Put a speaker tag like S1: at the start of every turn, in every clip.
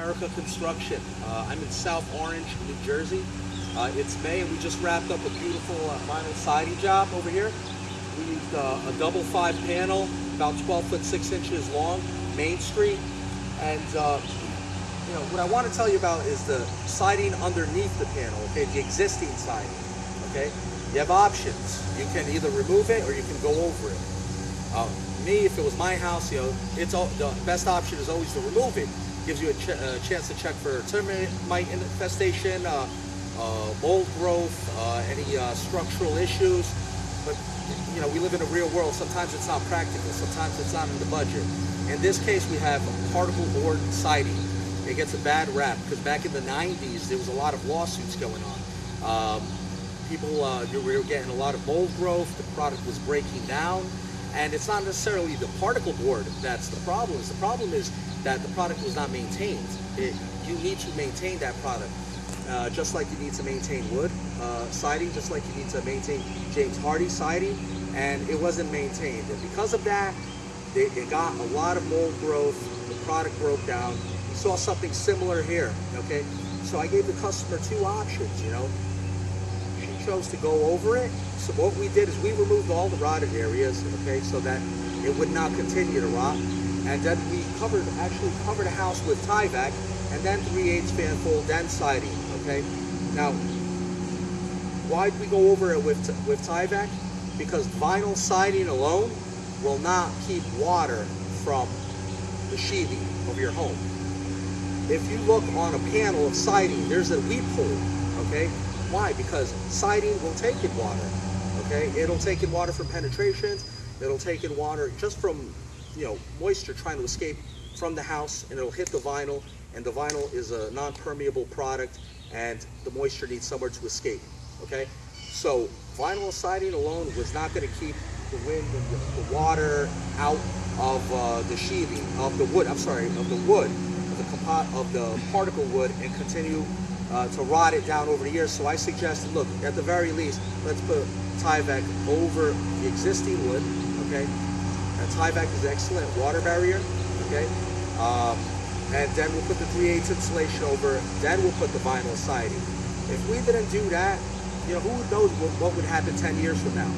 S1: America Construction. Uh, I'm in South Orange, New Jersey. Uh, it's May and we just wrapped up a beautiful uh, vinyl siding job over here. We used uh, a double five panel, about 12 foot 6 inches long, Main Street. And uh, you know, what I want to tell you about is the siding underneath the panel, okay, the existing siding, okay? You have options. You can either remove it or you can go over it. Uh, me, if it was my house, you know, it's all, the best option is always to remove it. Gives you a, ch a chance to check for termite infestation, uh, uh, mold growth, uh, any uh, structural issues. But you know, we live in a real world. Sometimes it's not practical. Sometimes it's not in the budget. In this case, we have particle board siding. It gets a bad rap because back in the 90s, there was a lot of lawsuits going on. Um, people, uh, were getting a lot of mold growth. The product was breaking down. And it's not necessarily the particle board that's the problem. The problem is that the product was not maintained. It, you need to maintain that product. Uh, just like you need to maintain wood uh, siding, just like you need to maintain James Hardie siding, and it wasn't maintained. And because of that, it got a lot of mold growth, the product broke down. We saw something similar here, okay? So I gave the customer two options, you know? Chose to go over it. So what we did is we removed all the rotted areas, okay, so that it would not continue to rot. And then we covered, actually covered the house with Tyvek, and then 3 8 fan fold, then siding, okay? Now, why did we go over it with, with Tyvek? Because vinyl siding alone will not keep water from the sheathing of your home. If you look on a panel of siding, there's a weep hole, okay? Why? Because siding will take in water, okay? It'll take in water from penetrations, it'll take in water just from, you know, moisture trying to escape from the house, and it'll hit the vinyl, and the vinyl is a non-permeable product, and the moisture needs somewhere to escape, okay? So vinyl siding alone was not gonna keep the wind and the, water out of uh, the sheathing, of the wood, I'm sorry, of the wood, of the, of the particle wood, and continue uh, to rot it down over the years. So I suggested, look, at the very least, let's put Tyvek over the existing wood, okay? And Tyvek is an excellent water barrier, okay? Um, and then we'll put the 3 8 insulation over, then we'll put the vinyl siding. If we didn't do that, you know, who knows what, what would happen 10 years from now,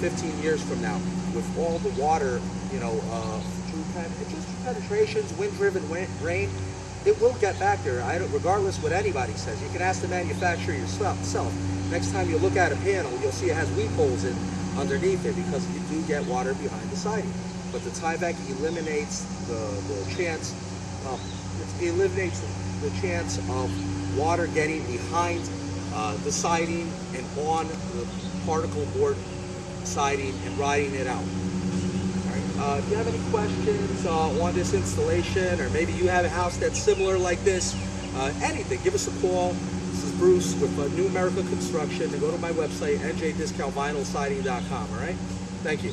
S1: 15 years from now, with all the water, you know, uh, through just through penetrations, wind-driven rain, it will get back there. I don't, regardless what anybody says. You can ask the manufacturer yourself. Next time you look at a panel, you'll see it has weep holes in underneath it because you do get water behind the siding. But the Tyvek eliminates the, the chance, of, it eliminates the chance of water getting behind uh, the siding and on the particle board siding and riding it out. Uh, if you have any questions uh, on this installation, or maybe you have a house that's similar like this, uh, anything, give us a call. This is Bruce with uh, New America Construction. And go to my website, njdiscountvinylsiding.com, all right? Thank you.